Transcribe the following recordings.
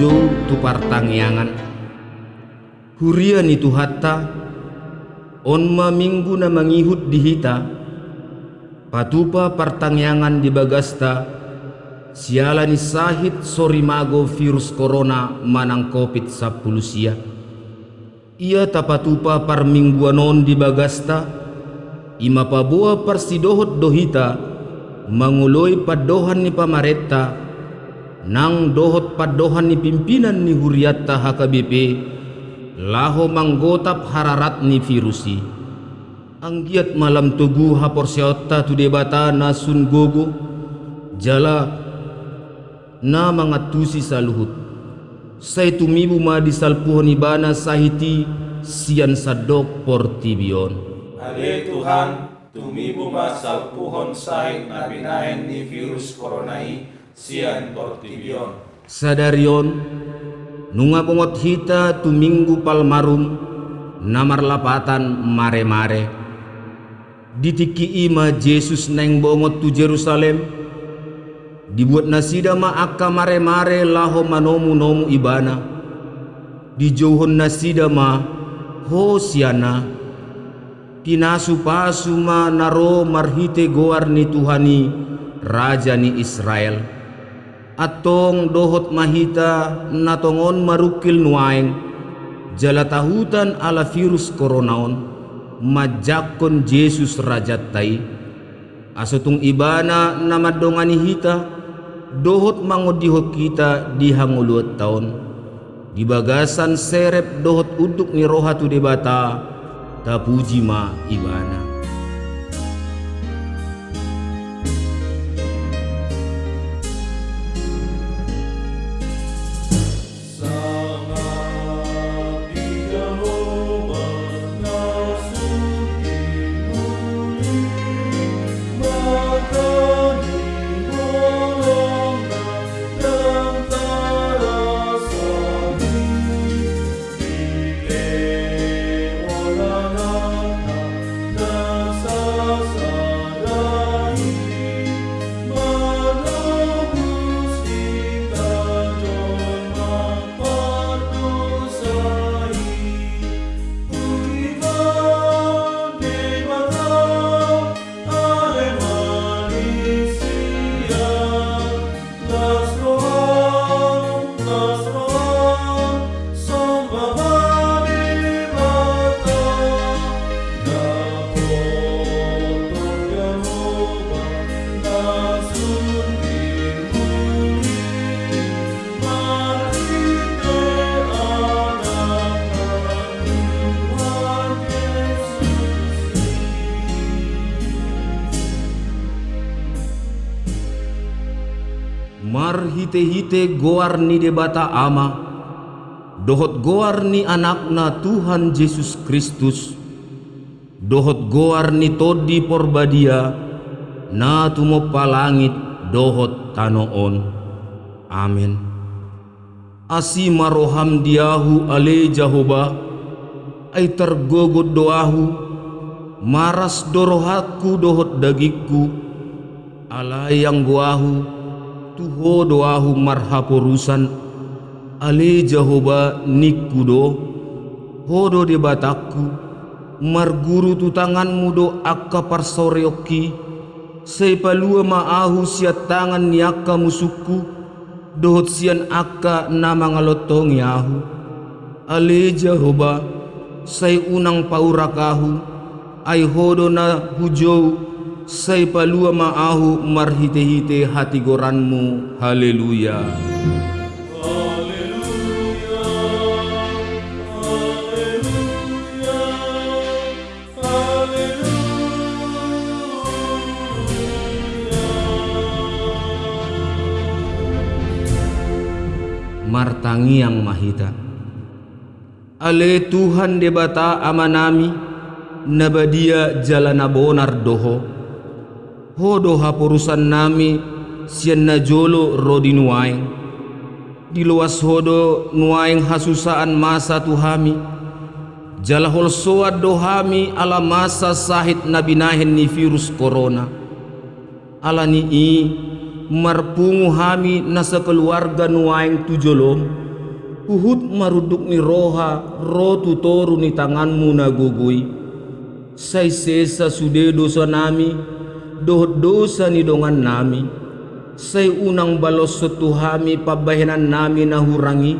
jojo tu partangyangan Hurian itu hatta onma minggu na mangihut di hita patupa partangyangan di bagasta siala ni sahit sorimago virus corona manang covid 10 sia ia tapatupa par mingguanon di bagasta ima pabua parsidohot dohita manguloi padohan ni pamareta nang dohot padohan ni pimpinan ni huriatta HKBP laho manggotap hararat ni virusi. Anggiat malam tugu hapor siota tu debata na sun gogo jala na mangatusi saluhut. Say tumibu ma di salpuhon ibana sahiti sian sadok portibion Ale Tuhan, tumibo ma salpuhon sahit na binahen ni virus coronai sian portibion. sadarion nunga bongot hita tu minggu palmarum namar lapatan mare-mare. Ditiki ima Jesus neng bongot tu Jerusalem dibuat nasida ma akka mare-mare laho manomu nomu ibana. Dijauhon nasida ma hosiana tinasu pasu ma naro marhite goar ni Tuhani Raja ni Israel atong dohot mahita natongon marukil nuaeng. Jala tahutan ala virus koronaon majakon Jesus rajat tai. Asotung ibana namadongani hita dohot mangodihot kita di hanguluat taon. Di bagasan serep dohot uduk ni rohatu debata tapuji ma ibana Mar hite-hite goar ni debata ama. Dohot goar ni anakna Tuhan Yesus Kristus. Dohot goar ni todi porbadia Na tumo palangit dohot tanoon Amin. Asi maroham diahu ale Jahoba Ay tergogod doahu. Maras dorohatku dohot dagikku Alay yang goahu tuho doahu marhaporusan ale jahoba nikudo hodo de bataku marguru tu tanganmu do akka parsoryoki seipalua maahu sia tangan ni musuku dohot sian akka nama ngalotongi ahu. Ale jahoba say unang paurakahu. Ay hodo na hujou Say palua maahu marhite-hite hati goranmu. Haleluya. Martangi yang mahita. Ale Tuhan debata amanami nabadia jalana bonar doho hodo hapurusan nami? Sian najolo rodi nuaing. Di luas hodo nuaing hasusaan masa tuhami. Jalahol soad dohami ala masa sahit nabi nahen ni virus corona. Ala ni i marpungu hami nasa keluarga nuaing tujolom Uhud maruduk ni roha rotu toru ni tanganmu nagugui. Say sesa sude dosa nami dosa ni dongan nami. Say unang balos setuhami pabahenan nami nahurangi.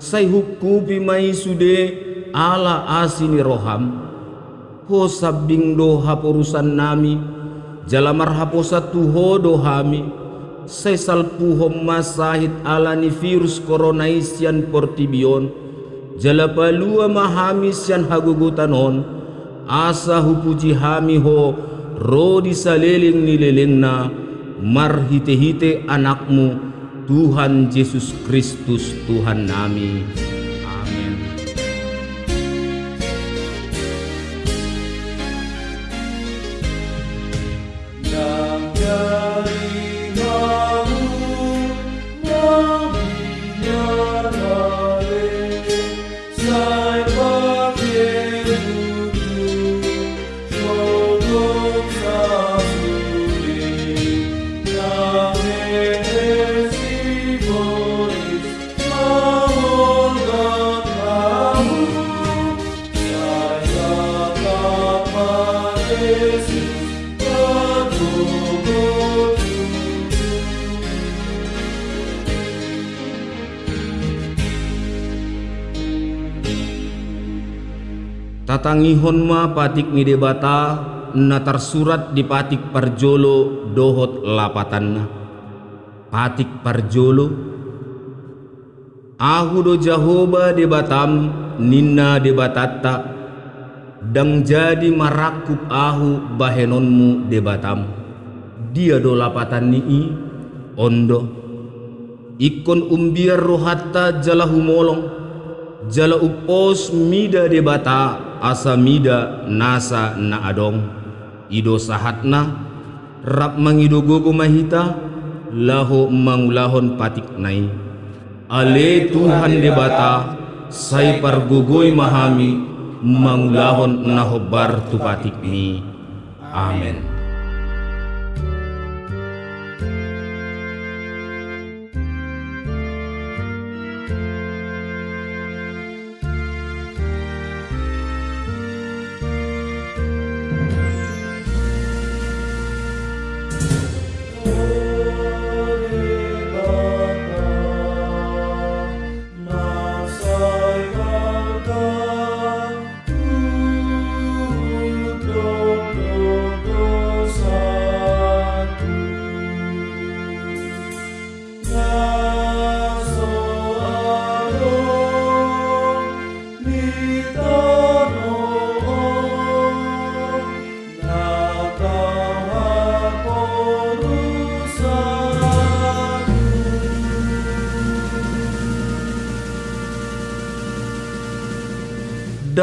Say hukupi mai sude ala asini roham. Ho sabing doha porusan nami. Jalamar haposa tuho dohami. Say salpuhom masahit ala ni virus corona isyan portibion. Jala palua mahami siyan hagugutanon Asa hupuji hami ho Rodi saliling nililing na Marhite-hite anakmu Tuhan Yesus Kristus Tuhan nami Tatangihon ma patik ni debata na tersurat di patik parjolo dohot lapatanna. Patik parjolo Ahu do Jahoba debatam ninna debatatta dang jadi marakup ahu bahenonmu debatam. Dia do lapatan nii ondo ikon umbiar rohatta jala humolong jala upos mida debata asa mida nasa na adong. Ido sahatna rap mangido gogo mahita laho mangulahon patik nai. Ale Tuhan debata say pargugoy mahami mangulahon nahobar tu patik mi amen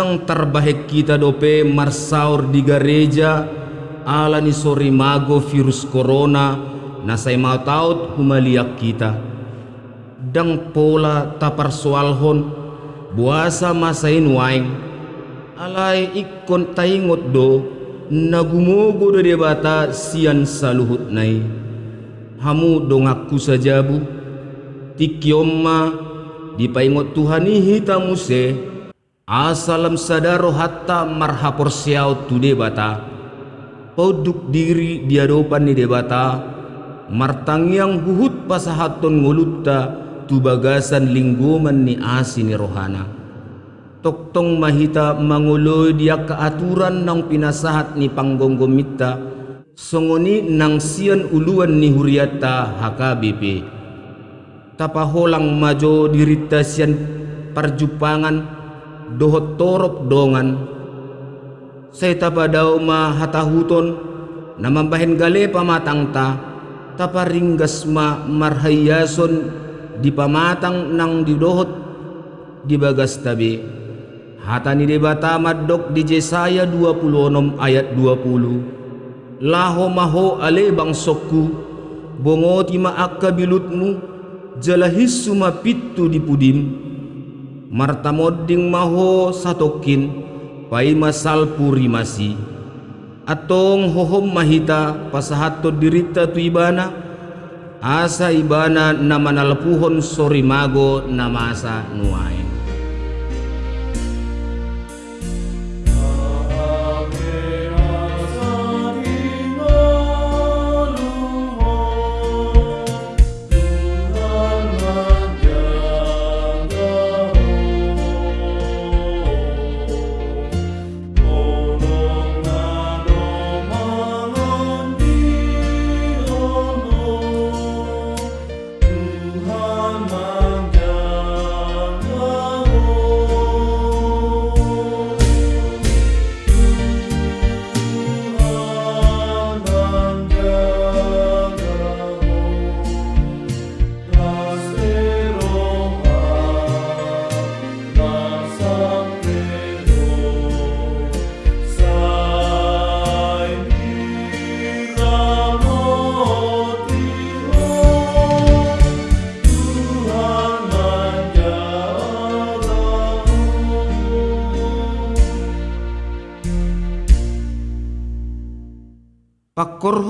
dang terbaik kita dope marsaur di gereja. Ala ni mago virus corona. Na say mau taut humaliak kita. Dang pola tapar soalhon buasa masain waing alai ikon taingot do. Nagumogo do debata sian saluhut nai. Hamu dongaku sajabu tikiomma dipaingot Tuhani hitamu se Asalam sadaro hatta marhapor siau tu debata Poduk diri diadopan ni debata Martangyang huhut pasahaton ngulutta Tu bagasan lingguman ni asi ni rohana. Toktong mahita manguloy dia keaturan nang pinasahat ni panggonggomita Songoni nang sian uluan ni huriata HKBP Tapaholang majo dirita sian perjupangan dohot torop dongan. Say tapadaw ma hatahuton na mambahen gale pamatang ta taparinggas ma marhayason di pamatang nang didohot di bagas tabi. Hata ni debata madok di Jesaya 26 ayat 20 laho maho ale bangsokku bongoti maakka bilutmu jalahis sumapittu di pudim martamodding maho satokin masal puri masi. Atong hohom mahita pasahato dirita tu ibana asa ibana na manalpuhon sorimago na masa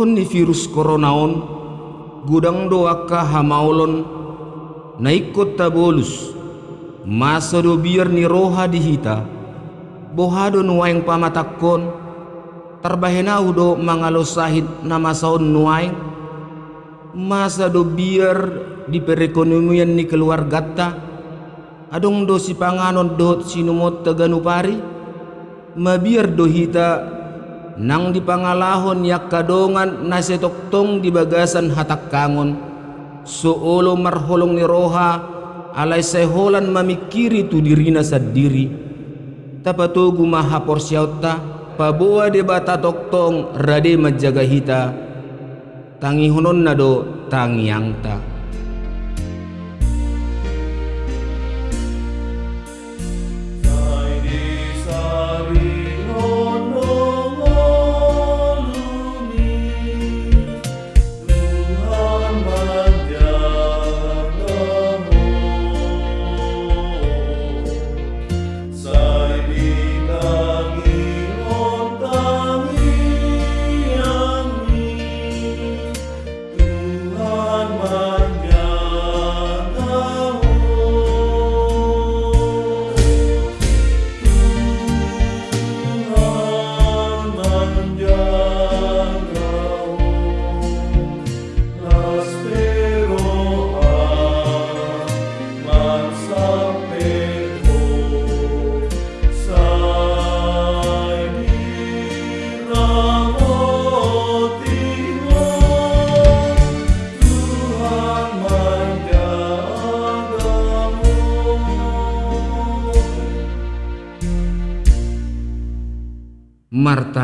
ni virus coronaon gudang doaka hamaulon naikot tabolus. Masa do biar ni roha dihita bohado nuaing pamatakon. Terbahenau do mangalo sahid nama saun nuaing masa do biar di perekonomian ni keluarga ta adong do si panganon do sinumot taganupari mabiar do hita nang di pangalahon yak kadongan na setoktong di bagasan hatak kangon suolo marholong ni roha alay seholan mamikiri tu dirina sa diri maha porsyauta pabuwa de bata toktong rade majaga hita tangi honon na do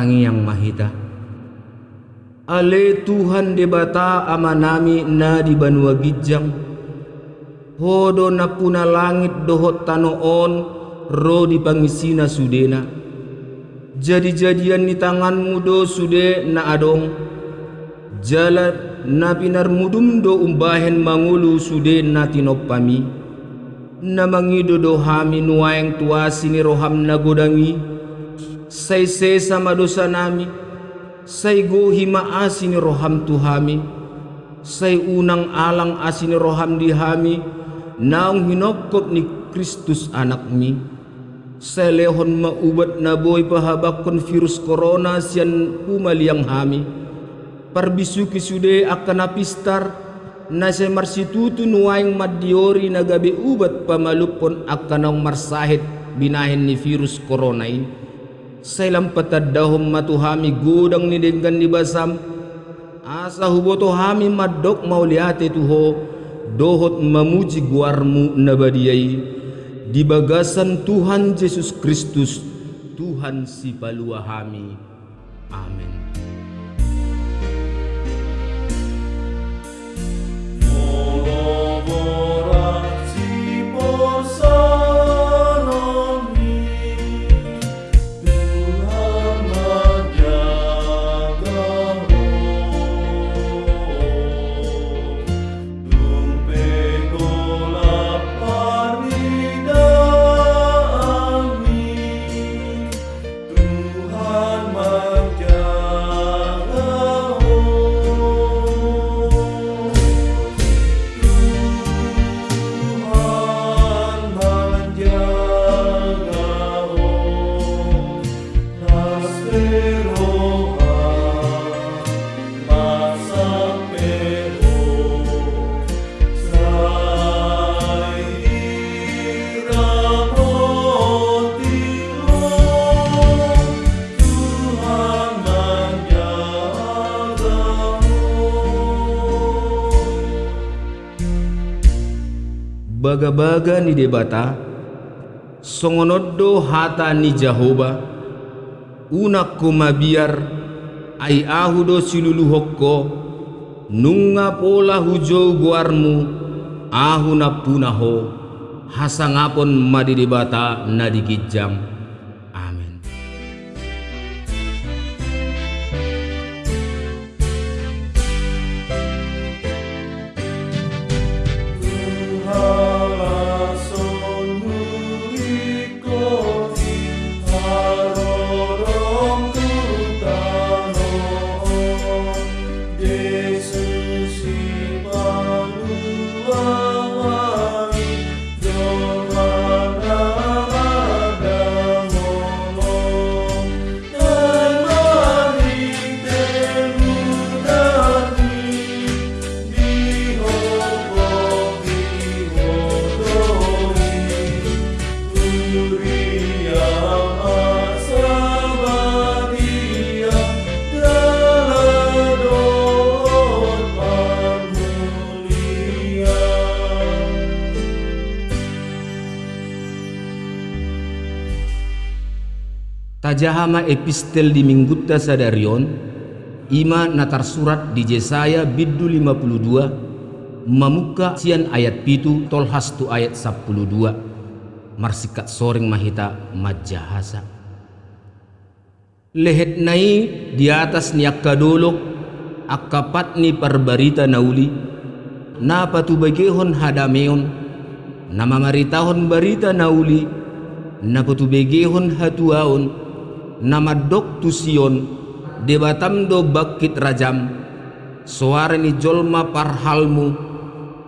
martangi yang mahita. Ale Tuhan debata amanami na di banua gijang. Hodo na puna langit dohot tanoon ro di pangisina sudena. Jadi-jadian ni tanganmu do sude na adong. Jalan na pinar mudum do umbahen mangulu sude na tinopami. Na mangido do hami nuaeng tuasi ni roham na godangi say sesa madosa nami. Say gohi maasini roham tuhami. Say unang alang asini roham dihami. Naong hinokop ni Kristus anak mi. Say lehon maubat na boy pahabakon virus corona siyan pumaliang hami. Parbisuki sude akan apistar. Na sa marsitutu nuwaing madiori na gabi ubat pamalupon akan ang marsahit binahin ni virus corona ini Sailam patadahum matuhami gudang ni dengan dibasam. Asa huboto hami madok mauliate tuho. Dohot memuji guarmu nabadiai di bagasan Tuhan Yesus Kristus Tuhan si palua hami amin Oh, baga-baga ni debata songonoddo hata ni jahoba una mabiar ai ahudo silulu hokko nunga pola hujo guarmu ahu na punaho hasangapon madi debata na digijam Tajahama epistel di Minggutta Sadarion Ima natar surat di Jesaya biddu 52 Mamuka sian ayat pitu tolhas tu ayat 12 Marsikat soring mahita majahasa. Lehet nai di atas ni akka dolok Akapat ni parbarita nauli. Napa tu bagehon hadameon? Nama maritahon barita nauli. Napa tu begehon hatuaon nama dok tusion debatam do bakit rajam suara ni jolma parhalmu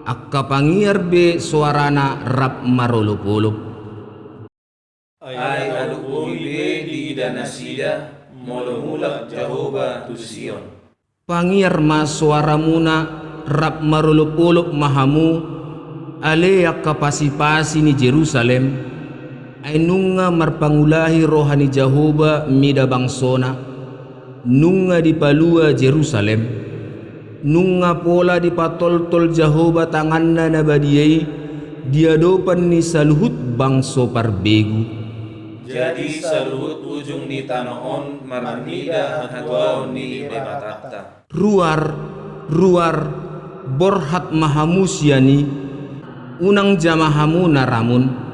akka pangiar be suarana rap marolo-polo ay alukumi be di danasida molo mulak jahoba tusion. Pangiar ma suaramuna rap marolo-polo mahamu ale akka pasi-pasi ni Jerusalem ay nunga marpangulahi rohani Jahoba mida bangsona. Nunga di palua Jerusalem. Nunga pola di patol-tol Jahoba tanganna na badiyai diadopan ni saluhut bangso parbegu. Jadi saluhut ujung ni tanoon marmida hatwaon ni debatata ruar ruar borhat mahamusyani. Unang jamahamu naramun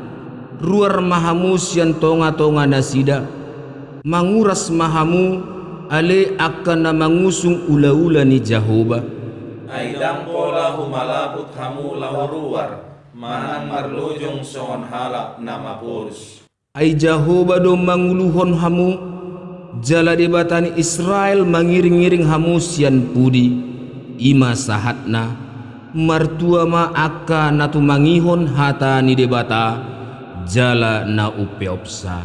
ruar mahamu sian tonga-tonga nasida. Manguras mahamu ale akan na mangusung ula-ula ni Jahoba. Aidang pola humalaput hamu lahuruar manang marlujung songon halak nama purus. Ay Jahoba do manguluhon hamu jala debatani Israel mangiring-iring hamu sian pudi. Ima sahatna martua ma akka natu mangihon hata ni debata jala na upeopsa.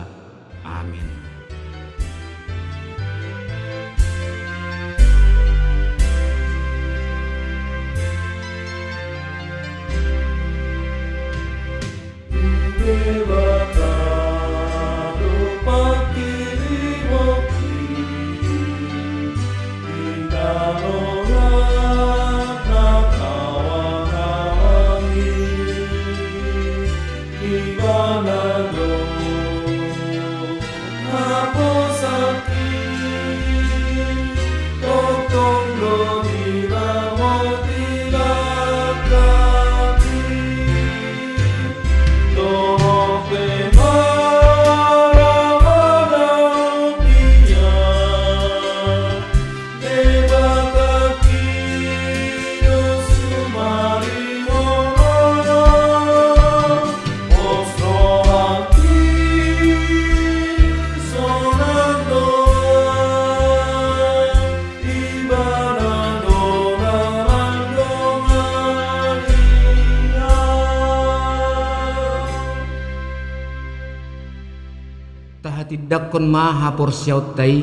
Kon maha por tai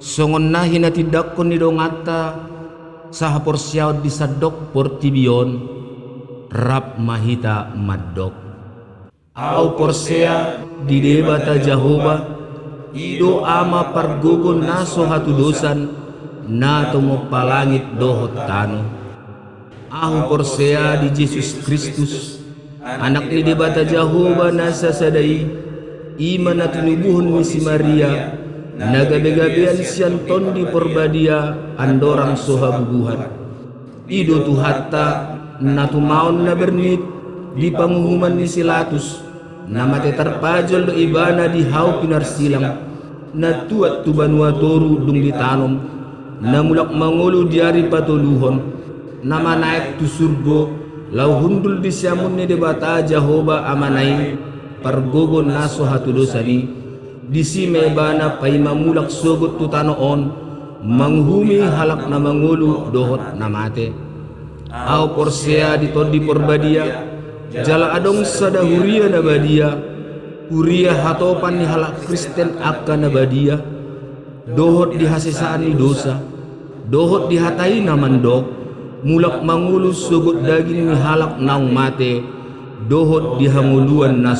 songon nahi na kon ni dongata saha por siaut disadok por tibion rap mahita madok au por sea di debata jahoba. Ido ama pargogon naso hatu dosan na tomo palangit dohot tano ahu por sea di Jesus Kristus. Anak ni debata Jehovah nasa sadai iman na tinubuhon ni si Maria nagabe-gabean siyan tondi porbadia andorang sohabubuhan ido tu hatta na tumaon na bernit di panguhuman ni Silatus. Na mate terpajol do ibana di hau pinarsilang na tuat tu banua toru dung ditanom na mulak mangulu diari patuluhon nama naik tu surgo. Lau hundul di siamun ni debata Jehovah amanai pargogon naso hatu dosani disi mebana pay mamulak sogot tu tanoon manghumi halak na mangulu dohot na mate. Au porsea di todi porbadia jala adong sada huria na badia huria hatopan ni halak Kristen akka na badia. Dohot di hasisaan ni dosa dohot di hatai na mandok mulak mangulus sugut daging ni halak naung mate dohot di hanguluan na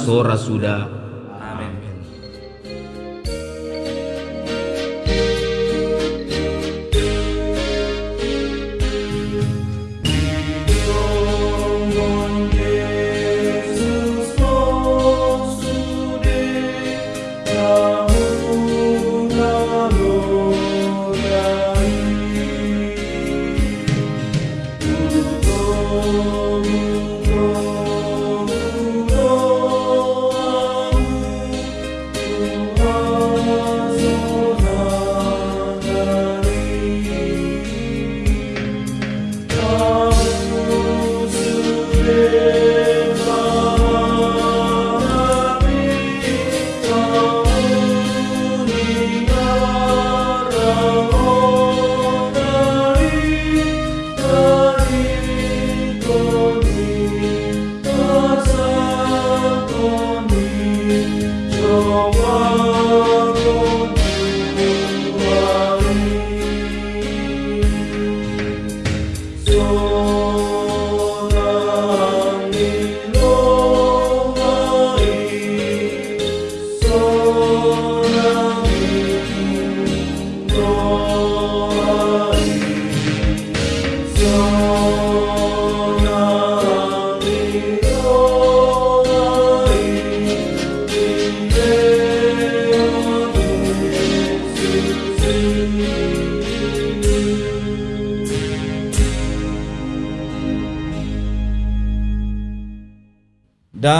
Lord.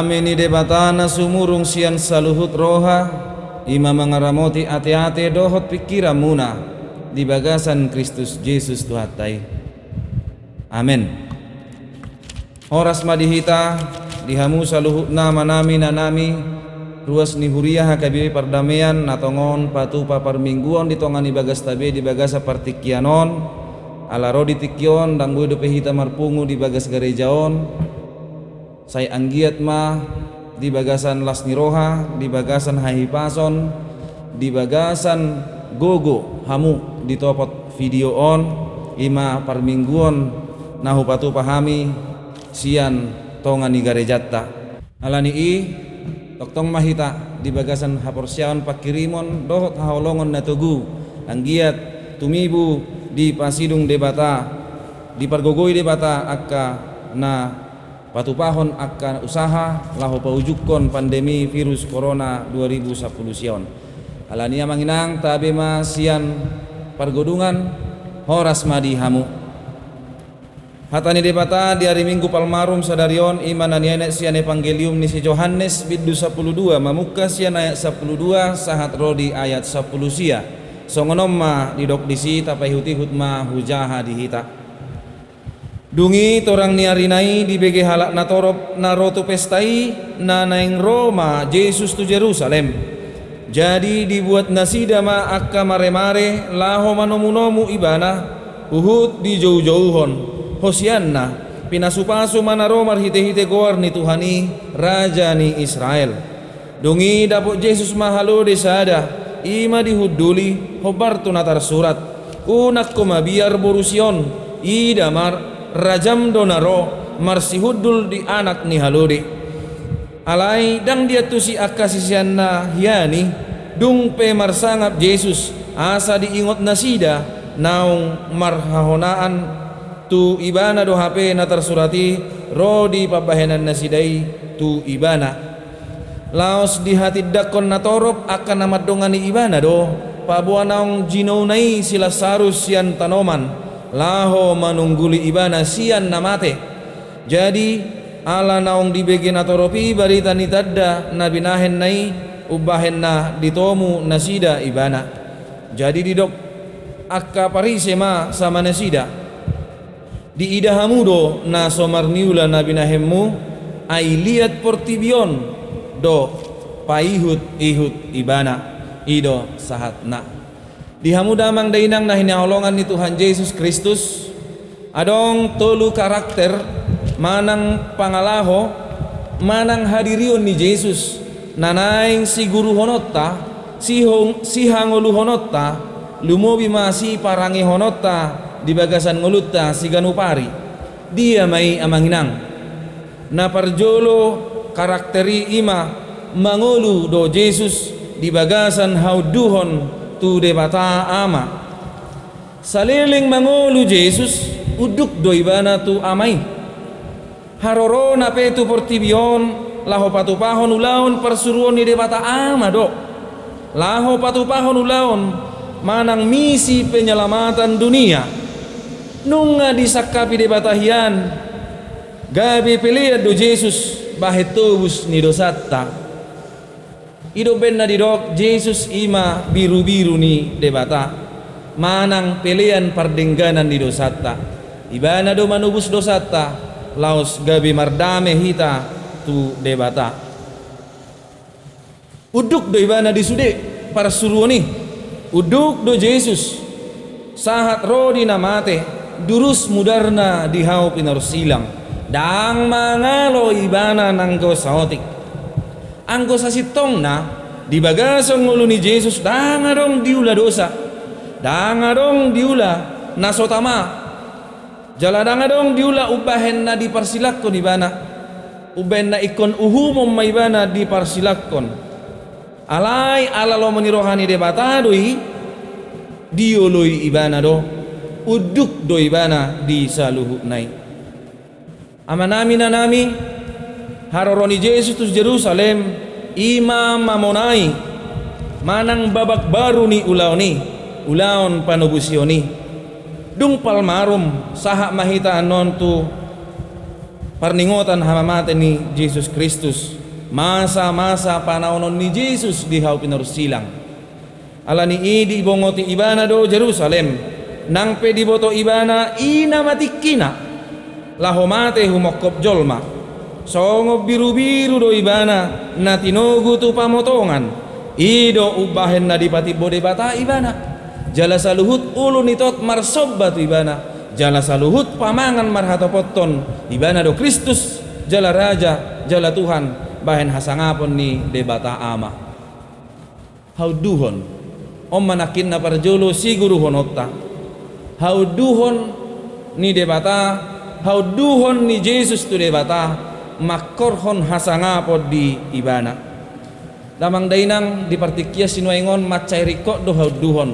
Sudah Dame ni debatana sumurung sian saluhut roha. Ima mengaramoti ate-ate dohot pikiran muna. Di bagasan Kristus Yesus Tuhatai Amin Horas madihita Dihamu saluhut nama nami nanami Ruas ni huriah hakabibi pardamaian Natongon patupa parmingguan Ditongani bagas tabe di bagasa partikianon. Ala rodi Dan gue pehita marpungu di bagas gerejaon saya anggiat ma di bagasan Las Niroha, di bagasan Haipason, di bagasan Gogo Hamu di topot video on ima parmingguon nahu patu pahami sian tongan jatta alani i toktong mahita di bagasan haporsiaon pakirimon dohot haolongon natugu anggiat tumibu di pasidung debata di pargogoi debata akka na patupahon akan usaha lahu paujukon pandemi virus corona 2010 sion. Alania manginang tabe sian pargodungan horas madi hamu. Hatani debata di hari minggu palmarum sadarion iman aniane sian evangelium ni si Johannes biddu 12 mamuka sian ayat 12 sahat rodi ayat 10 sia. Songonom ma didok disi tapai huti hutma hujaha dihita Dungi torang niarinai di bege halak na torop na roto pestai na naing Roma Yesus tu Jerusalem. Jadi dibuat nasida ma akka mare-mare laho manomu-nomu ibana uhud di jauh-jauhon hosianna pinasupasu mana romar hite-hite goar ni Tuhani raja ni Israel. Dungi dapuk Yesus mahalo desada ima dihuduli hobar natar surat unak komabiar borusion idamar rajam donaro marsihudul di anak ni haludi. Alai dang dia tu si akasisianna hiani dung pe marsangap Yesus asa diingot nasida naung marhahonaan tu ibana do HP na tersurati rodi pabahenan nasidai tu ibana. Laos di hati dakon na torop akan nama dongani ibana do pabuanaong jinonai sila sarus sian tanoman laho manungguli ibana sian namate. Jadi ala naong dibegi na toropi barita ni tadda na binahen nai ubahen na ditomu nasida ibana. Jadi didok akka parise ma sama nasida. Di idahamudo na somarniula na binahemmu ay liat portibion do paihut ihut ibana. Ido sahat na dihamuda mang dainang na hinaholongan ni Tuhan Yesus Kristus. Adong tolu karakter manang pangalaho manang hadirion ni Yesus. Nanaing si guru honotta si hong si hangolu honotta lumobi masi parangi honotta di bagasan ngulutta si ganupari. Dia mai amanginang. Na parjolo karakteri ima mangulu do Jesus di bagasan hauduhon tu debata ama. Saliling mangulu Jesus uduk do ibana tu amai. Haroro na petu portibion laho patupahon ulaon persuruan ni debata ama do laho patupahon ulaon manang misi penyelamatan dunia. Nunga disakapi de batahian gabi pilihan do Jesus bahetobus ni dosatta ido benna di dok Jesus ima biru-biru ni debata manang pilihan pardengganan di dosatta. Ibana do manubus dosatta laos gabi mardame hita tu debata uduk do ibana di sude para suruoni uduk do Jesus. Sahat rodi namate durus mudarna di hau silang. Dang mangalo ibana nanggo saotik anggo sasitong na di bagasong ngulo ni Jesus dang adong diula dosa. Dang adong diula nasotama. Jala dang adong diula ubahen na di parsilakon ibana. Uben na ikon uhumom maibana di parsilakon alay alalo menirohani debatadoi dioloi ibana do. Uduk doi bana di saluhu nai amanami na nami haroroni Jesus tu Jerusalem imam mamonai manang babak baru ni ulaw ni ulaon panubusyon dung palmarum saha mahita anon tu parningotan hamamate ni Jesus Kristus. Masa-masa panahon ni Jesus di hau pinursilang ala ni idi bongoti ibana do Jerusalem nang pedi boto ibana ina matikina lahomate humokop jolma songo biru-biru do ibana na tinogu tu pamotongan. Ido ubahen na dipati bode bata ibana. Jala saluhut ulu nitot marsobba tu ibana. Jala saluhut pamangan marhatopotton ibana do Kristus jala raja jala Tuhan. Bahen hasangapon ni debata ama. Hauduhon om manakin na parjolo si guru honotta. Hauduhon ni debata hauduhon ni Jesus tu debata makorhon hasangapod di ibana. Damang dainang di partikia sinuaingon macai rikok do hauduhon.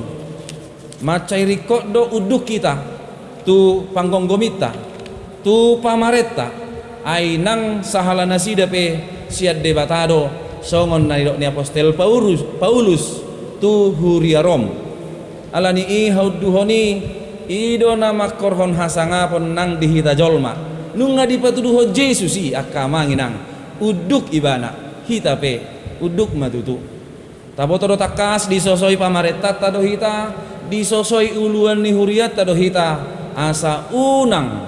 Macai rikok do uduk kita tu panggonggomita tu pamaretta. Ay nang sahala nasida pe siad debatado songon na ni apostel Paulus Paulus tu huriarom alani i hauduhoni ido nama korhon hasangapon nang dihita jolma nunga dipatuduho Jesus i akamanginang uduk ibana hita pe uduk matutu. Tabotoro takas disosoi pamaretat tado hita. Disosoi uluan ni huriat tado hita. Asa unang.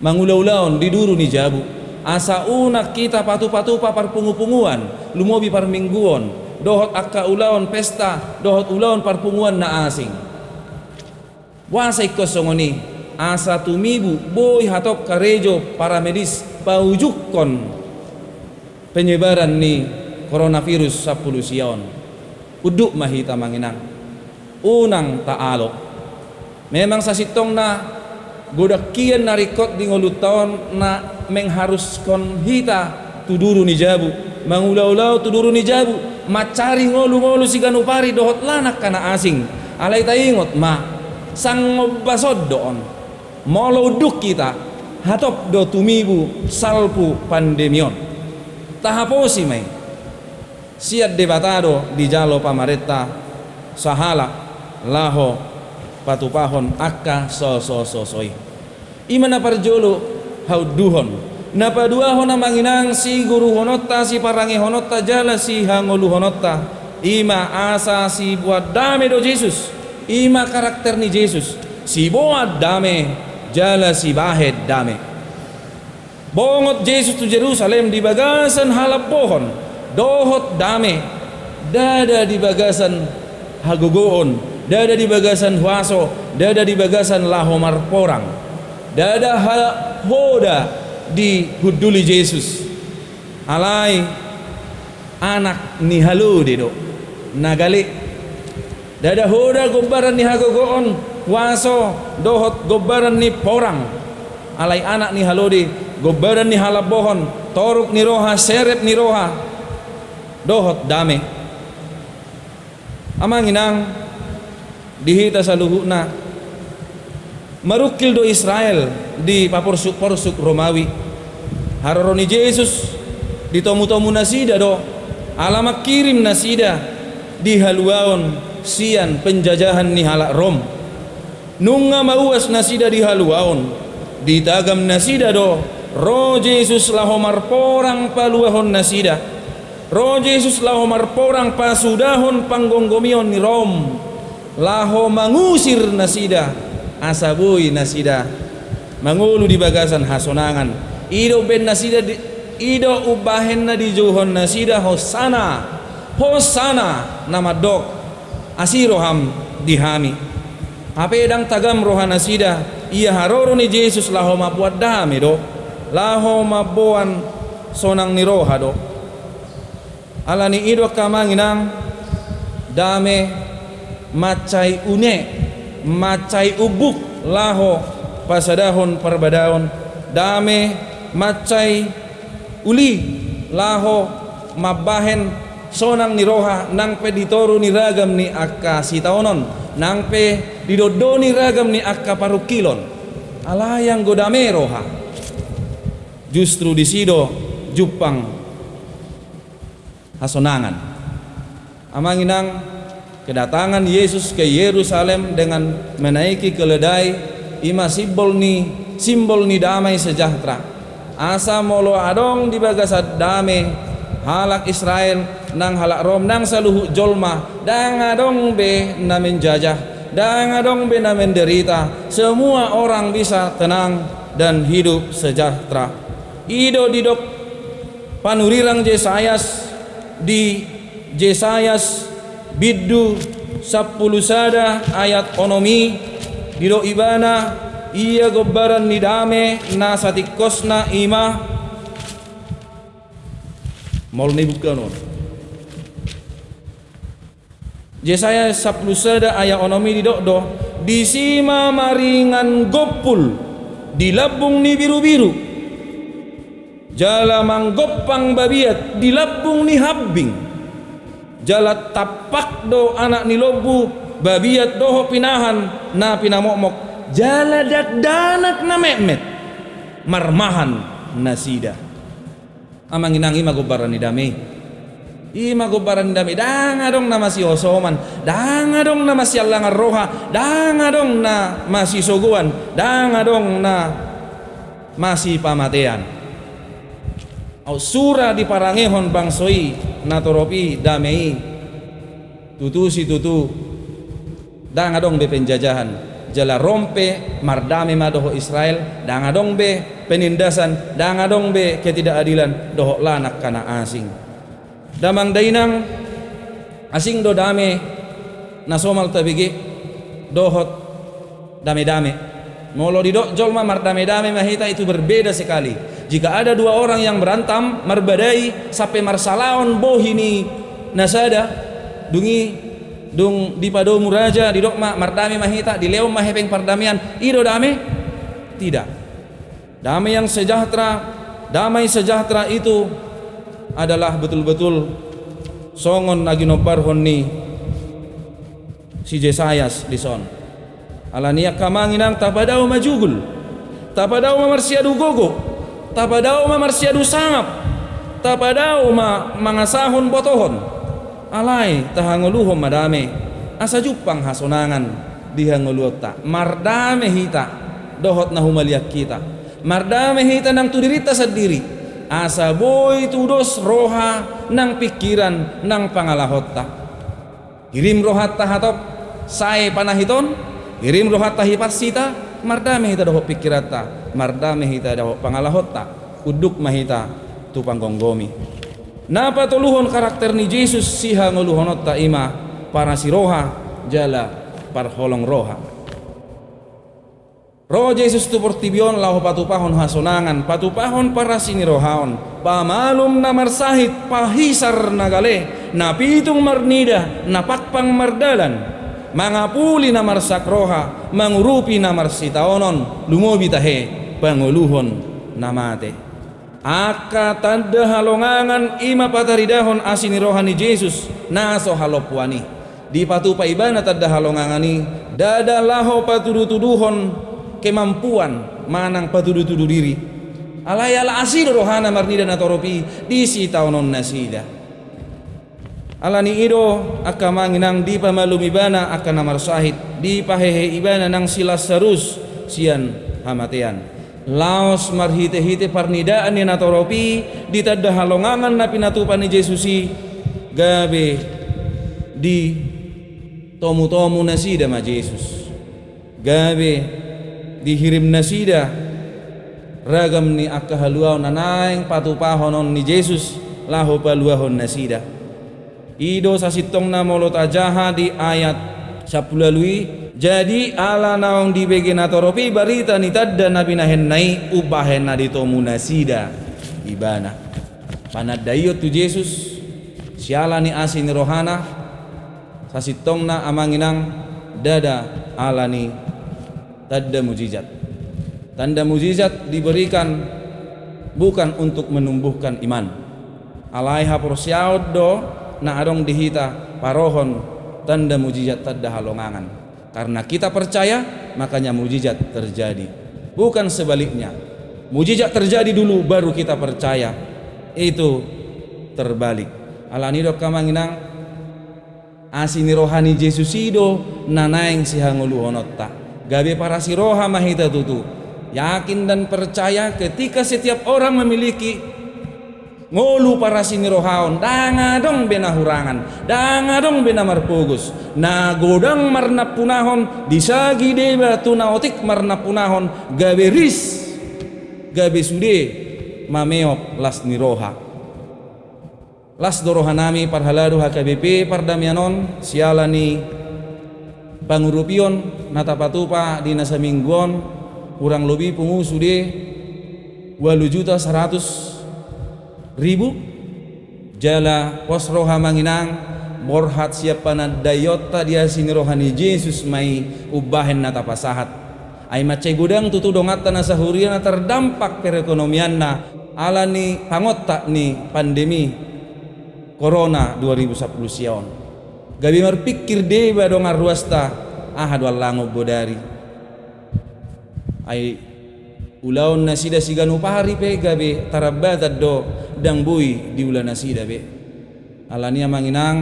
Mangulaulaon diduru ni jabu. Asa unak kita patu-patu papar pungu-punguan lumobi par mingguon dohot akka ulaon pesta dohot ulaon parpunguan na asing. Wasa ikosongoni asa tumibu boy hatop karejo para medis paujukon penyebaran ni coronavirus sapuluh sion. Uduk mahita manginang unang taalo. Memang sasitong na godakian narikot di ngolutawan na mengharuskon hita tuduru ni jabu. Mangulau-ulau tuduru ni jabu. Macari ngolu-ngolu si ganupari dohot lanak kana asing. Alay tayingot ma. Sang basod doon molo duk kita hatop do tumibu salpu pandemion. Tahaposi mai? Siat debatado di jalo pamaretta sahala laho patupahon akka so so so soi. Imana parjolo hau duhon. Napa dua hona manginang si guru honotta si parangi honotta jala si hangolu honotta ima asa si buat dame do Jesus. Ima karakter ni Jesus. Si buat dame jala si bahed dame bongot Jesus tu Jerusalem di bagasan halap pohon dohot dame dada di bagasan hagogoon dada di bagasan huaso dada di bagasan lahomar porang. Dada hoda di huduli Jesus. Alai anak ni halu dedo nagali dada hoda gombaran ni hagogoon waso dohot gobaran ni porang. Alai anak ni halodi gobaran ni halabohon toruk ni roha seret ni roha. Dohot dame. Amang inang dihita sa luhuna marukil do Israel di paporsuk porsuk Romawi. Haroroni Yesus di tomu-tomu nasida do. Alamak kirim nasida di haluaon sian penjajahan ni halak Rom nunga mauas nasida di haluaon. Ditagam nasida do ro Jesus lahomar porang paluahon nasida. Ro Jesus lahomar porang pasudahon panggonggomion ni rom. Laho mangusir nasida asabui nasida. Mangulu di bagasan hasonangan. Ido ben nasida di, ido ubahen na di juhon nasida hosana. Hosana nama dok. Asiroham dihami dang tagam rohana sida ia haroro ni Jesus laho mabuat dame do. Laho mabuan sonang ni roha do. Ala ido kamanginang dame macai une macai ubuk laho pasadahon perbadaon dame macai uli laho mabahen sonang ni roha nang peditoru ni ragam ni akka sitaonon. Nang pe didodoni ragam ni akka parukilon. Alayang godame roha. Justru di sido jupang hasonangan. Amanginang kedatangan Yesus ke Yerusalem dengan menaiki keledai ima simbol ni simbol ni damai sejahtera. Asa molo adong di bagasat damai halak Israel nang halak Rom nang saluhu jolma. Dang adong be namin jajah. Dan adong bina menderita semua orang bisa tenang dan hidup sejahtera. Ido didok panurirang Jesayas di Jesayas biddu sapuluh sada ayat onomi. Dido ibana iya gobaran nidame nasatikosna ima mol ni bukan Yesaya saplusada ayat onomi di dokdo di sima maringan gopul di labung ni biru-biru. Jala manggopang babiat di labung ni habbing jala tapak do anak ni lobu babiat doho pinahan na pinamokmok. Jala dak danak na memet marmahan nasida amang inangi magobaran ni damai Ima gubaran dami danga dong na masih osoman. Danga dong na masih alangar roha. Danga dong na masih soguan. Danga dong na masih pamatean. Au sura di parangehon bangsoi natoropi damei. Tutu si tutu. Danga dong be penjajahan. Jala rompe mardame madoho Israel. Danga dong be penindasan. Danga dong be ketidakadilan. Doho lanak kana asing damang dainang asing do dame nasomal tabigi dohot dame-dame molo di jolma mar dame-dame mahita itu berbeda sekali. Jika ada dua orang yang berantam marbadai sampai marsalaon bohini nasada dungi dung di pado muraja di dokma mardame mahita di leom mahepeng pardamian ido dame? Tidak. Damai yang sejahtera damai sejahtera itu adalah betul-betul songon lagi nobar honni si Jesayas di son. Alania kamanginang tapadao majugul tapadao mamarsiadu gogo tapadao mamarsiadu sangap tapadao ma mangasahon botohon. Alai tahanguluhom madame asa jupang hasonangan dihanguluta mardame hita dohot na humaliak kita. Mardame hita nang tudirita sendiri asa boy tudos roha nang pikiran nang pangalahotta. Kirim rohat tahatop sai panahiton. Kirim rohat tahipat sita mardame hita dohot pikirata mardame hita dohot pangalahotta. Uduk mahita tu panggonggomi napa tuluhon karakter ni Jesus siha nguluhonot ta ima? Para si roha jala parholong roha Roh Jesus tu portibion lahu patupahon hasonangan patupahon para sini rohaon pamalum na marsahit pahisar nagale napitung marnida napakpang mardalan. Mangapuli na marsak roha mangurupi na marsitaonon lumobi tahe panguluhon namate aka tanda halongangan ima pataridahon asini rohani Jesus naso halopwani di patupa ibana tanda halongangani dada laho patudu-tuduhon kemampuan manang patudu-tudu diri. Alayala asido rohana marnida natoropi di si taunon nasida. Alani ido akamanginang di pamalum ibana akan namar sahid. Di pahehe ibana nang silas sarus sian hamatean. Laos marhite-hite parnidaan ni natoropi di tada halongangan na pinatupan ni Jesusi gabe di tomu-tomu nasida ma Jesus. Gabe dihirim nasida ragam ni akahaluaw nanaing patupahonon ni Jesus laho paluahon nasida ido sasitong na molot ajaha di ayat sapulalui jadi ala naong di bege natoropi barita ni tadda nabi ubahen na ditomu nasida ibana. Panadayot tu Jesus siala ni asin rohana sasitong na amanginang dada ala ni tanda mujizat. Tanda mujizat diberikan bukan untuk menumbuhkan iman. Alaiha porsiaud do na adong dihita parohon tanda mujizat tanda halongangan. Karena kita percaya makanya mujizat terjadi. Bukan sebaliknya. Mujizat terjadi dulu baru kita percaya. Itu terbalik. Alanido kamanginang asini rohani Jesusido nanaing sihangulu honotta gabe para siroha mahita tutu. Yakin dan percaya ketika setiap orang memiliki ngolu para sinirohaon danga dong bena hurangan. Danga dong bena marpugus. Na godang marna punahon disagi deba tunaotik marna punahon gabe ris. Gabe sude. Mameop las niroha. Las dorohanami parhaladu HKBP pardamianon sialani pangurupion natapatupa di nasa mingguan kurang lebih pengusu de walu juta seratus ribu. Jala pos roha manginang borhat siapa dayota dia sini rohani Yesus mai ubahen natapasahat. Ay macay gudang tutudongatan na sahurian na terdampak perekonomian na ala ni pangotta ni pandemi corona 2010 siyon gabi marpikir deba dong arwasta. Ahad wallango bodari. Ay ulaon nasida siganu pahari pe gabe tarabatad do dang bui di ulan nasida be. Alania manginang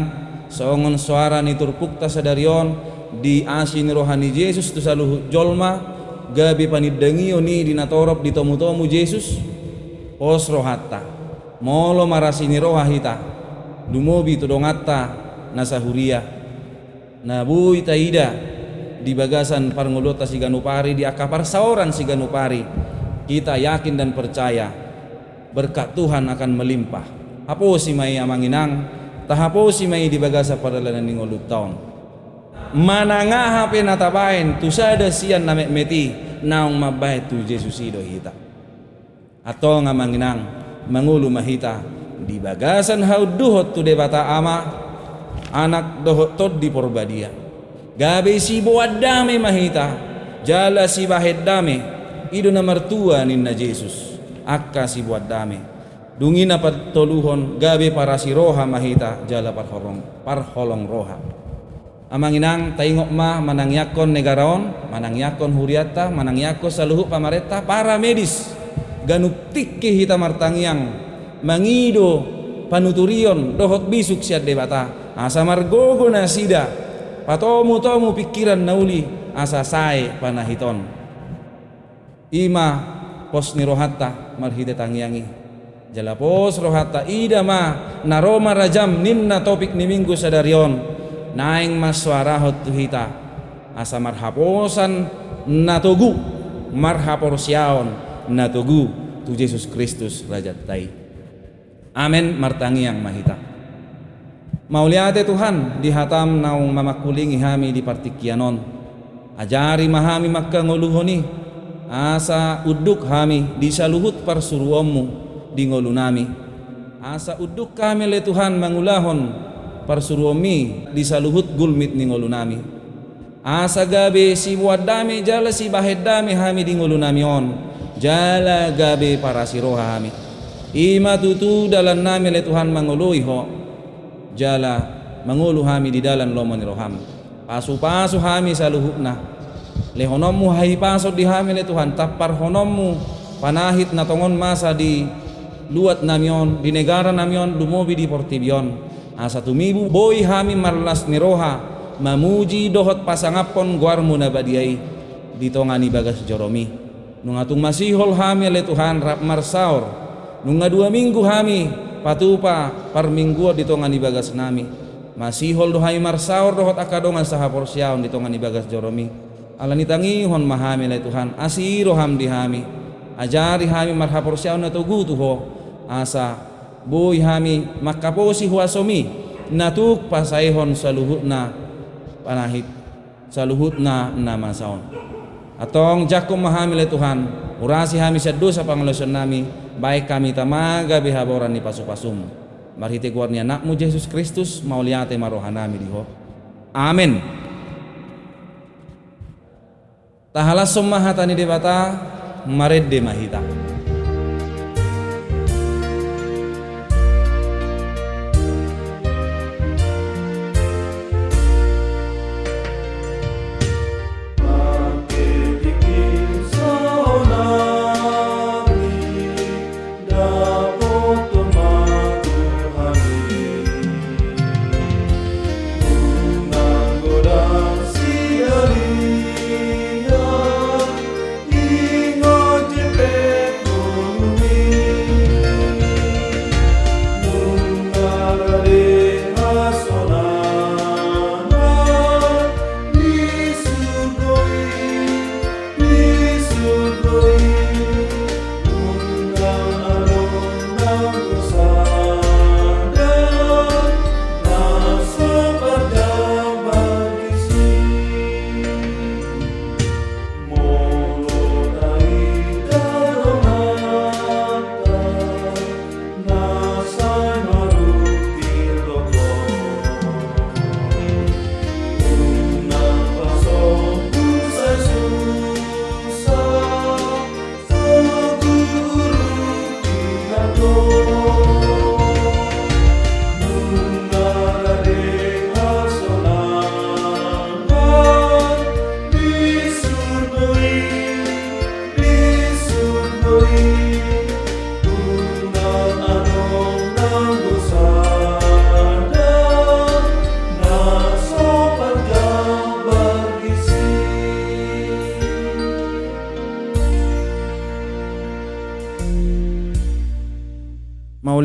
songon suara ni turpukta sadarion di asin rohani Yesus tu saluh jolma. Gabe panidangio ni dinatorop di tomu-tomu Yesus. Os rohatta molo marasini rohahita dumobi tudongatta nasahuria nabu itaida di bagasan parngulota si ganupari di akapar saoran si kita yakin dan percaya berkat Tuhan akan melimpah. Hapo si may amanginang tahapo si may di bagasa padalanan ni ngulut taon. Mananga hape natabain tusada siyan na meti naong mabay tu Jesus ido hita. Atau ngamanginang mangulu mahita di bagasan hauduhot tu debata ama anak dohotod di porbadia gabe si dame mahita jala si bahed dame ido na martua ninna Jesus akka si dame dungina toluhon gabe para si roha mahita jala parholong parholong roha Amanginang taingok ma manangyakon negaraon, manangyakon huriata, manangyakon saluhu pamareta para medis. Ganuktik hita martangyang mangido panuturion dohot bisuk siat debata. Asa margogo na sida. Patomu tomu pikiran nauli asa sae panahiton. Ima pos ni rohatta marhite tangyangi. Jala pos rohatta ida ma naroma rajam ninna topik ni minggu sadarion naing maswarahot tuhita asa marhaposan natugu marhaporsiaon natugu tu Yesus Kristus Raja Tai Amin martangi yang mahita Mauliate Tuhan di hatam naung mamakulingi hami di partikianon. Ajari mahami makka ngoluhoni asa uduk hami di saluhut parsuruommu di ngolunami. Asa uduk kami le Tuhan mangulahon parsuruomi di saluhut gulmit ni ngolunami. Asa gabe si wadame jala si bahedame hami di ngolunami on. Jala gabe para siroha hami. Ima tutu dalam nami le Tuhan mangului ho jala mangulu hami di dalam lomoni roham. Pasu-pasu hami saluhutna lehonommu hai pasot di hami le Tuhan tapar honommu. Panahit na tongon masa di luat namion di negara namion dumobi di portibion. Asa tumibu boy hami marlas niroha mamuji dohot pasangapon guarmu nabadiai ditongani bagas joromi. Nungatung masihol hami le Tuhan rap marsaur nunga dua minggu hami patupa par minggu ditongani bagas nami. Masihol dohai marsaur dohot akadongan sahapor siaon ditongani bagas joromi. Alani hon mahami le Tuhan. Asiro ham di hami. Ajari hami marhapor siaon na tugu ho. Asa boy hami makaposi huasomi natuk pasaihon saluhutna panahit. Saluhutna nama saon atong jakum mahamile Tuhan. Urasi hami sa pangalosan nami baik kami tamaga bihaboran ni pasupasum marhiti kuarnia nakmu Yesus Kristus mauliate marohanami diho. Amin. Tahalas summahatani debata maredde mahita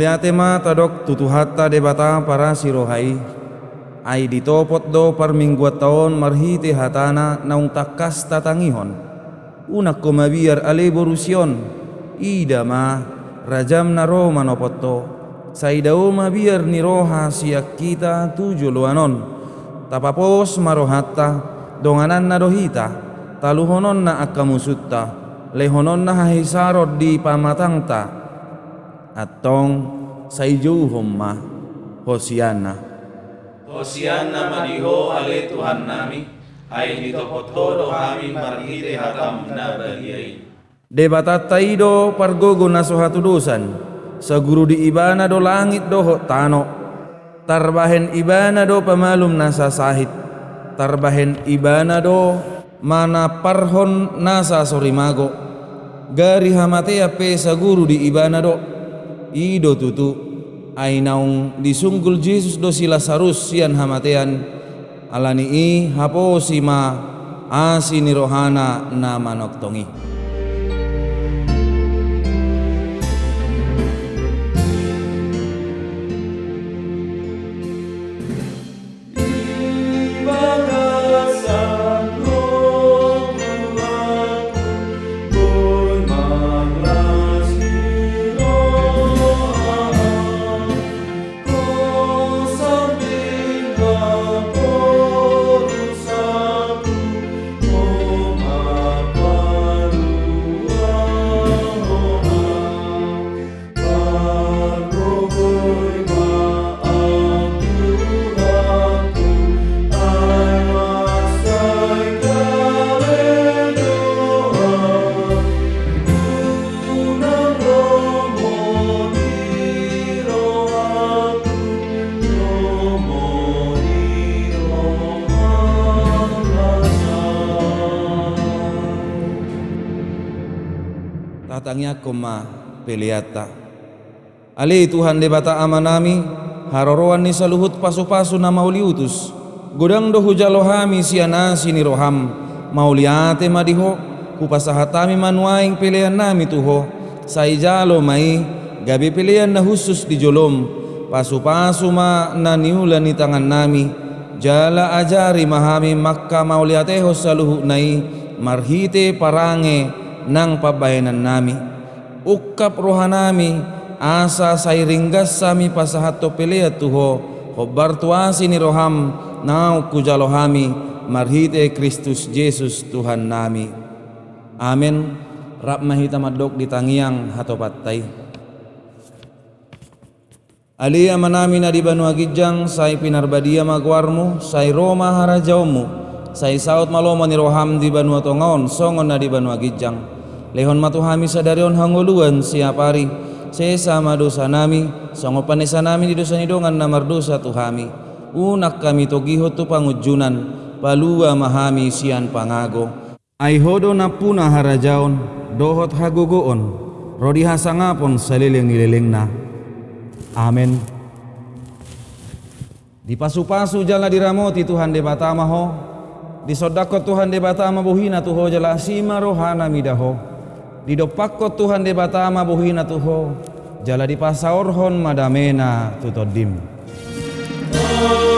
Mauliate ma tadok tutuhatta debata para sirohai. Ai ditopot do par minggu taon marhiti hatana naung takas tatangihon. Unak ko mabiar ale borusion. Ida ma rajam na Roma nopoto saidao mabiar ni roha siak kita tujuh luanon. Tapapos marohatta donganan na dohita taluhonon na akamusutta. Lehonon na hahisarod di pamatangta atong sa ijuhom ma Hosiana. Hosiana maniho ale Tuhan nami, ay nitopothodo kami marhite hatam na baliyay. Debatat taido pargogo na suhatudusan, sa guru di ibana do langit do tano, tarbahen ibana do pamalum na sasahit, tarbahen ibana do mana parhon nasa sorimago. Gari hamatea pe saguru di ibana do ido tutu. Ainaung disunggul Jesus do sila sarus sian hamatean. Alani i hapo sima. Asini rohana na manoktongi. Tatangnya koma peliata. Ali Tuhan debata amanami harorowan ni saluhut pasu-pasu na mauliutus godang do hujalohami siana sini roham. Mauliate madiho kupasahatami manuaing pilihan nami tuho. Saijalo mai gabi pilihan na khusus di jolom. Pasu-pasu ma na niula ni tangan nami jala ajari mahami makka mauliateho saluhu nai. Marhite parange nang pabayanan nami. Ukap rohanami asa sairinggas sami pasahato pelea tuho hobar tuasi ni roham nau kujalohami marhite Kristus Yesus Tuhan nami. Amin. Rap mahita madok di tangiang hatopatai Alia manami na di Banu Agijang, say pinarbadia magwarmo, say Roma harajawmu, say saut maloma ni roham di Banu Atongaon, songon na di Banu Agijang. Lehon matuhami sadarion hanguluan siapari sesama dosa nami songo panesa nami di dosa nidongan namar dosa tuhami unak kami togiho tu pangujunan palua mahami sian pangago. Aihodo napuna harajaon dohot hagogoon rodi hasangapon salileng na amin di pasu-pasu jala diramoti Tuhan debatama ho di sodako Tuhan debatama buhina tuho jala sima rohana midaho di dopakko Tuhan de batama buhina tuho jala di pasaorhon madamena tutodim oh.